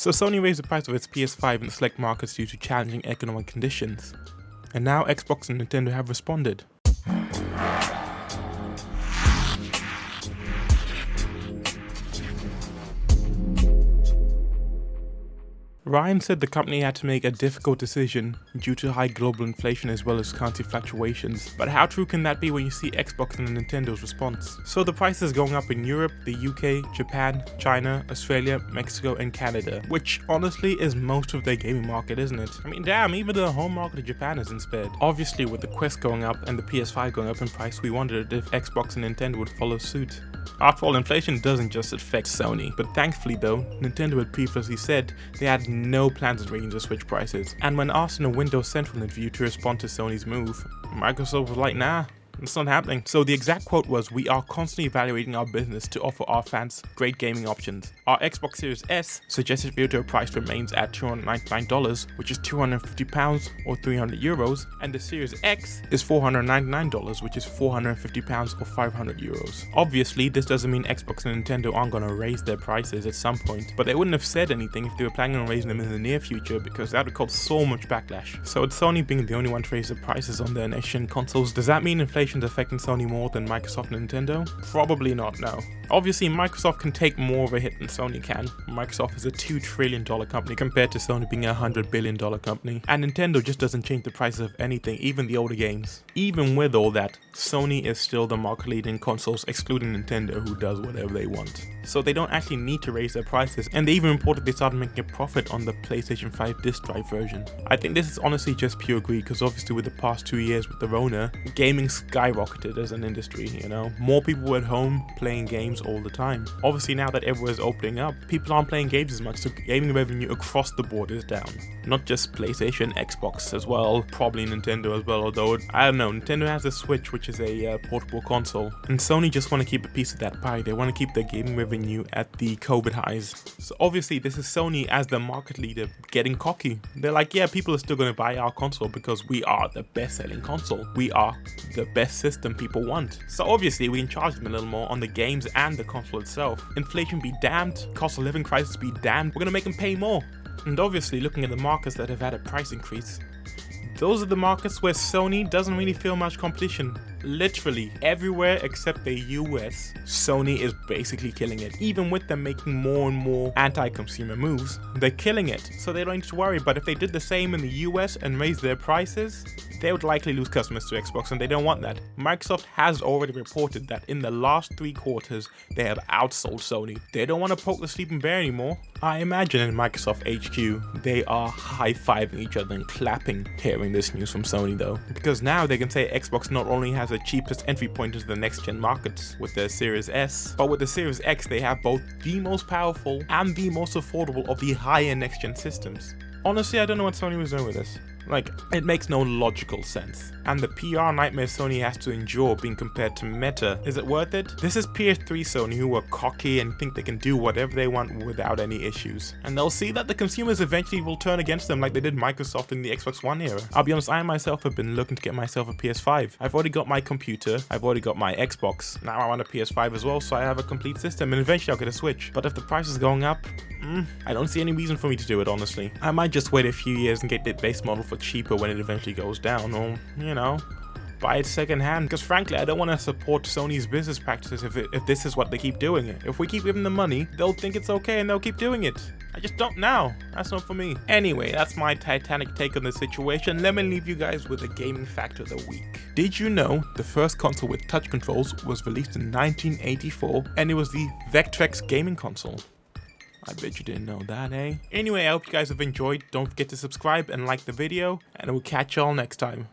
So Sony raised the price of its PS5 in select markets due to challenging economic conditions. And now Xbox and Nintendo have responded. Ryan said the company had to make a difficult decision due to high global inflation as well as currency fluctuations. But how true can that be when you see Xbox and Nintendo's response? So the price is going up in Europe, the UK, Japan, China, Australia, Mexico and Canada, which honestly is most of their gaming market, isn't it? I mean damn, even the home market of Japan isn't spared. Obviously with the Quest going up and the PS5 going up in price, we wondered if Xbox and Nintendo would follow suit. After all, inflation doesn't just affect Sony, but thankfully though, Nintendo had previously said they had no plans of the Switch prices. And when asked in a Windows Central interview to respond to Sony's move, Microsoft was like, nah, it's not happening. So the exact quote was, we are constantly evaluating our business to offer our fans great gaming options. Our Xbox Series S suggested retail price remains at $299, which is 250 pounds or 300 euros, and the Series X is $499, which is 450 pounds or 500 euros. Obviously, this doesn't mean Xbox and Nintendo aren't gonna raise their prices at some point, but they wouldn't have said anything if they were planning on raising them in the near future because that would cause so much backlash. So with Sony being the only one to raise the prices on their next-gen consoles, does that mean inflation affecting Sony more than Microsoft and Nintendo? Probably not, no. Obviously, Microsoft can take more of a hit than Sony can. Microsoft is a $2 trillion company compared to Sony being a $100 billion company. And Nintendo just doesn't change the prices of anything, even the older games. Even with all that, Sony is still the market leader in consoles, excluding Nintendo, who does whatever they want. So they don't actually need to raise their prices, and they even reported they started making a profit on the PlayStation 5 disc drive version. I think this is honestly just pure greed, because obviously with the past two years with the Rona, gaming skyrocketed as an industry, you know? More people were at home playing games all the time. Obviously now that everywhere is opening up, people aren't playing games as much, so gaming revenue across the board is down. Not just PlayStation, Xbox as well, probably Nintendo as well, although I don't know, Nintendo has a Switch which is a uh, portable console, and Sony just want to keep a piece of that pie, they want to keep their gaming revenue at the COVID highs. So obviously this is Sony as the market leader getting cocky. They're like, yeah, people are still going to buy our console because we are the best selling console. We are the best system people want. So obviously we can charge them a little more on the games and the console itself. Inflation be damned, cost of living crisis be damned, we're gonna make them pay more. And obviously looking at the markets that have had a price increase, those are the markets where Sony doesn't really feel much competition. Literally everywhere except the US, Sony is basically killing it. Even with them making more and more anti-consumer moves, they're killing it. So they don't need to worry, but if they did the same in the US and raised their prices, they would likely lose customers to Xbox and they don't want that. Microsoft has already reported that in the last three quarters, they have outsold Sony. They don't want to poke the sleeping bear anymore. I imagine in Microsoft HQ, they are high-fiving each other and clapping hearing this news from Sony though. Because now they can say Xbox not only has the cheapest entry point into the next-gen markets with their Series S, but with the Series X they have both the most powerful and the most affordable of the high-end next-gen systems. Honestly, I don't know what Sony was doing with this. Like, it makes no logical sense. And the PR nightmare Sony has to endure being compared to Meta, is it worth it? This is PS3 Sony who are cocky and think they can do whatever they want without any issues. And they'll see that the consumers eventually will turn against them like they did Microsoft in the Xbox One era. I'll be honest, I myself have been looking to get myself a PS5. I've already got my computer, I've already got my Xbox, now I want a PS5 as well so I have a complete system and eventually I'll get a Switch. But if the price is going up, mm, I don't see any reason for me to do it honestly. I might just wait a few years and get the base model for cheaper when it eventually goes down, or, you know, buy it secondhand. Because frankly, I don't want to support Sony's business practices if, it, if this is what they keep doing it. If we keep giving them money, they'll think it's okay and they'll keep doing it. I just don't now. That's not for me. Anyway, that's my Titanic take on the situation. Let me leave you guys with a gaming fact of the week. Did you know the first console with touch controls was released in 1984 and it was the Vectrex gaming console? I bet you didn't know that, eh? Anyway, I hope you guys have enjoyed. Don't forget to subscribe and like the video, and we'll catch y'all next time.